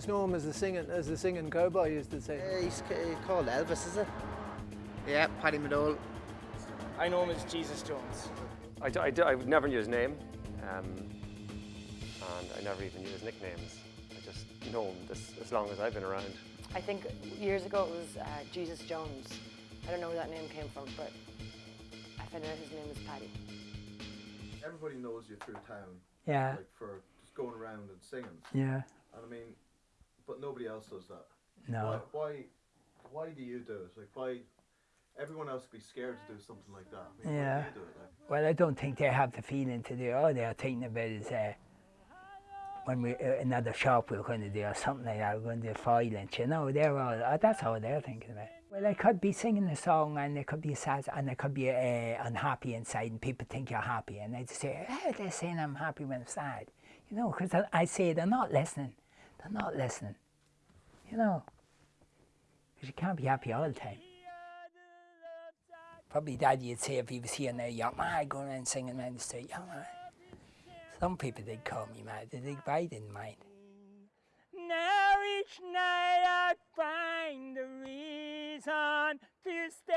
just know him as the singing, as the singing cowboy used to say. Uh, he's called Elvis, is it? Yeah, Paddy McDowell. I know him as Jesus Jones. I, I, I would never knew his name, um, and I never even knew his nicknames. I just know him this, as long as I've been around. I think years ago it was uh, Jesus Jones. I don't know where that name came from, but I found out his name was Paddy. Everybody knows you through town. Yeah. Like for just going around and singing. Yeah. And I mean, but nobody else does that. No. Why? Why, why do you do it? Like why? Everyone else would be scared to do something like that. I mean, Yeah. Why do you do it? Like, Well, I don't think they have the feeling to do. All they're thinking about is uh, when we uh, another shop we're going to do or something like that. We're going to do violence, you know. They're all uh, that's all they're thinking about. Well, I could be singing a song and it could be sad and it could be uh, unhappy inside, and people think you're happy, and they just say, "Oh, they're saying I'm happy when I'm sad," you know. Because I, I say they're not listening. They're not listening, you know. Because you can't be happy all the time. Probably Daddy would say if he was here now, you're mad going around singing around the street, you're mad. Some people did call me mad, they did, but I didn't mind. Now each night I find the reason to stay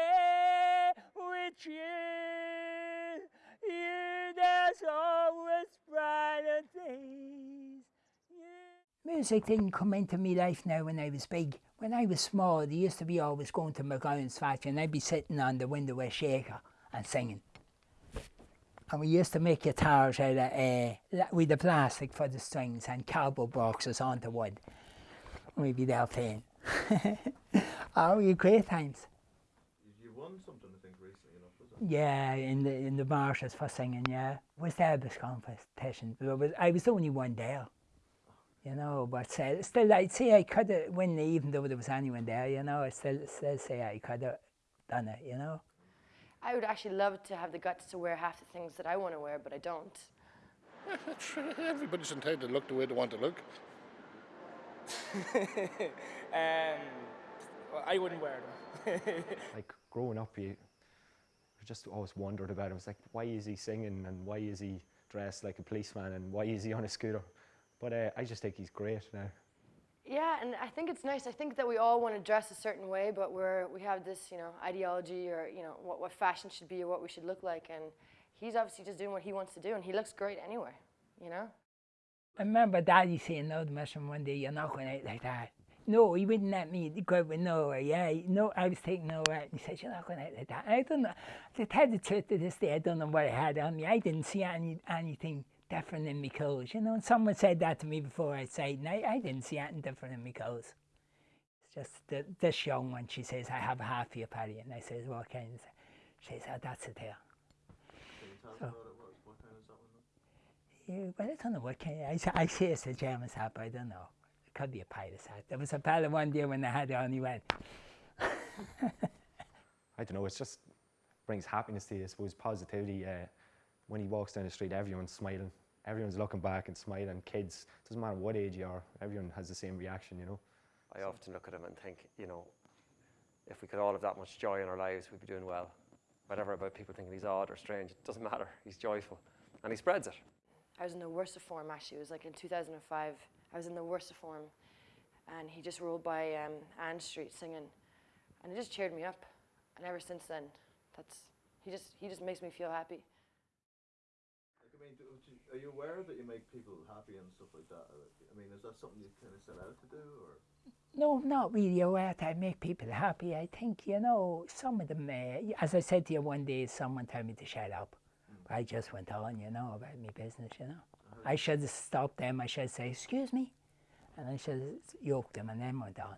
Music didn't come into my life now when I was big. When I was small, they used to be always going to McGowan's factory and I'd be sitting on the window with shaker and singing. And we used to make guitars out of, uh, with the plastic for the strings and cardboard boxes onto wood. We'd be there playing. oh, had great times. you, you won something, I think, recently enough, was it? Yeah, in the in the marshes for singing. Yeah, was there this competition? Was, I was the only one there. You know, but uh, still, I'd say I could have won it even though there was anyone there. You know, I still still say I could have done it. You know. I would actually love to have the guts to wear half the things that I want to wear, but I don't. Everybody's entitled to look the way they want to look. um, well, I wouldn't wear them. Like growing up, you you just always wondered about him. It's like, why is he singing and why is he dressed like a policeman and why is he on a scooter? But uh, I just think he's great now. Yeah, and I think it's nice. I think that we all want to dress a certain way, but we're we have this, you know, ideology or you know what what fashion should be or what we should look like, and he's obviously just doing what he wants to do, and he looks great anyway, you know. I remember Daddy saying no to Mission one day, you're not going out like that. No, he wouldn't let me go out with Noah. Yeah, he- no, I was taking Noah out. And he said, you're not going out like that. I don't know. To tell the truth to this day, I don't know what I had on me. I didn't see any anything different in my clothes. You know, and someone said that to me before I said, and I, I didn't see anything different in my clothes. It's just that this young one, she says, I have a half for your Paddy. And I says, what kind? She says, oh, that's it there. Can you tell us So- about it? What, what kind is that one? Yeah, well, I don't know what kind. I, s- I say it's a German's hat, but I don't know. It could be a pirate's hat. There was a fella one day when I had it on, he went, I don't know, it just brings happiness to you, I suppose, positivity. Uh, when he walks down the street, everyone's smiling. Everyone's looking back and smiling. Kids, doesn't matter what age you are, everyone has the same reaction, you know. I often look at him and think, you know, if we could all have that much joy in our lives, we'd be doing well. Whatever about people thinking he's odd or strange, it doesn't matter. He's joyful. And he spreads it. I was in the worst of form actually. It was like in 2005. I was in the worst of form, and he just rolled by um, Ann Street singing, and it just cheered me up. And ever since then, that's he just he just makes me feel happy. Mean, do, do, are you aware that you make people happy and stuff like that? Uh, I mean, is that something you kind of set out to do, or? No, not really aware that I make people happy. I think, you know, some of them, uh, as I said to you one day, someone told me to shut up. Hmm. I just went on, you know, about my business, you know. Uh-huh. I should have stopped them. I should say, excuse me. And I should have yoked them and then went on.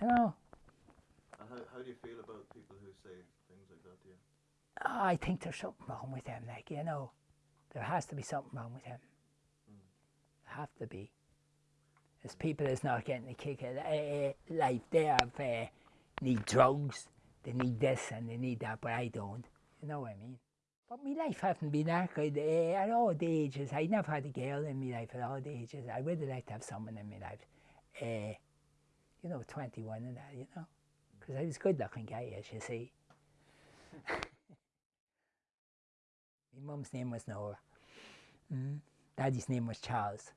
You know, And how, how do you feel about people who say things like that to you? I think there's something wrong with them, like, you know. There has to be something wrong with him. There have to be. There's people that's not getting the kick out of uh, life. They have, uh, need drugs, they need this and they need that, but I don't. You know what I mean? But my life hasn't been that good uh, at all the ages. I never had a girl in my life at all the ages. I would have liked to have someone in my life. Uh, you know, 21 and that, you know. Because I was good looking guy, as you see. My mum's name was Nora. Mm. Daddy's name was Charles.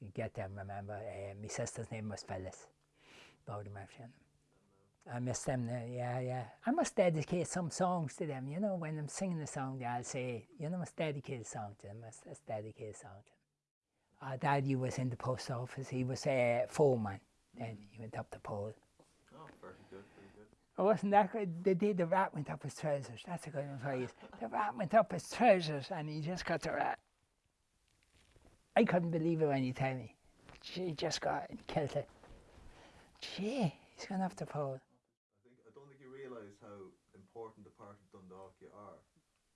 You get them, remember? Uh, my sister's name was Phyllis. Them. I miss them now, yeah, yeah. I must dedicate some songs to them, you know, when I'm singing a song, I'll say, you know, I must dedicate a song to them, must, must dedicate a song to them. Our daddy was in the post office, he was a foreman, then he went up the pole. Oh, very good, Oh, wasn't that good? The day the rat went up his trousers, that's a good one for you. The rat went up his trousers and he just got the rat. I couldn't believe it when he told me. She just got and killed it. Gee, he's gone up the pole. I think I don't think you realise how important the part of Dundalk you are.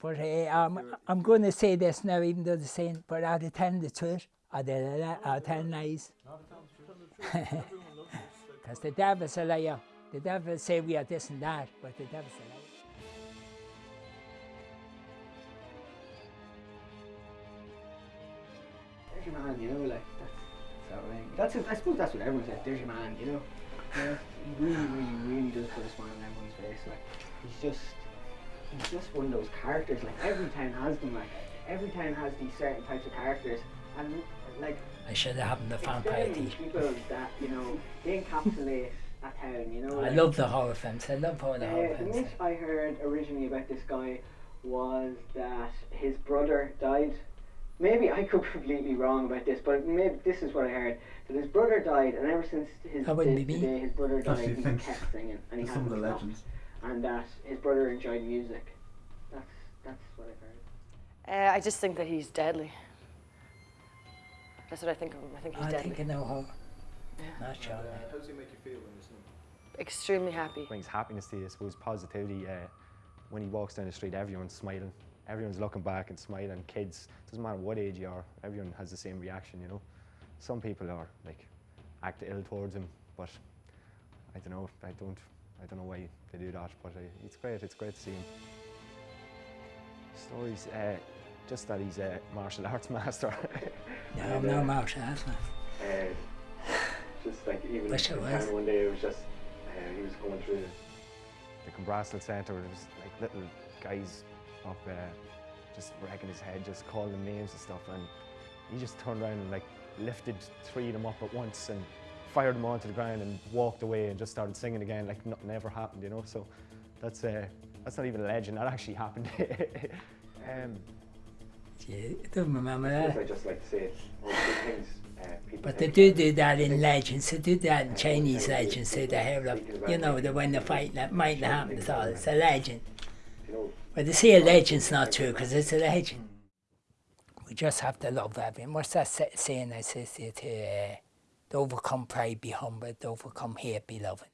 But uh, um, I'm going to say this now, even though they're saying, but are they telling the truth? Are they are telling lies? The truth. Everyone loves us. Like, Because the devil's a liar. The devil say we are this and that, but the devil's a liar. There's your man, you know, like that's that's how That's I suppose that's what everyone says. There's your man, you know. Know, he really, really, really does put a smile on everyone's face. Like he's just he's just one of those characters. Like every town has them. Like every town has these certain types of characters, and like I should have happened the vampire people that you know they encapsulate a town. You know, I like, love the horror films. I love all the horror uh, the myth I heard originally about this guy was that his brother died. Maybe I could be completely wrong about this, but maybe this is what I heard. That his brother died, and ever since his That wouldn't the, be the day his brother died, you he think. kept singing, and he That's some of the stopped. legends. And that his brother enjoyed music. That's that's what I've heard. Uh, I just think that he's deadly. That's what I think of him. I think he's I deadly. think I know horror. Not sure. uh, how does he make you feel when you see him? Extremely happy. brings happiness to you, I suppose, positivity. Uh, when he walks down the street, everyone's smiling. Everyone's looking back and smiling. Kids, doesn't matter what age you are, everyone has the same reaction, you know. Some people are like act ill towards him, but I don't know. I don't. I don't know why they do that, but uh, it's great. It's great to see him. Stories, uh, just that he's a martial arts master. No, I'm no martial arts man. Just like even Wish I in was. one day, it was just uh, he was going through. the Clanbrassil Centre, there was like little guys up uh, just wrecking his head, just calling them names and stuff, and he just turned around and like lifted three of them up at once and fired them onto the ground and walked away and just started singing again like nothing ever happened, you know. So that's uh, that's not even a legend. That actually happened. um, Gee, I don't remember I just like to say all the good things. But they do do that in legends. They do that in Chinese legends. Say they have, like, you know, the when the fight that mightn't happen at all. It's a legend. But they say a legend's not true because it's a legend. We just have to love everyone. What's that saying to you? To, uh, to overcome pride, be humble. To overcome hate, be loving.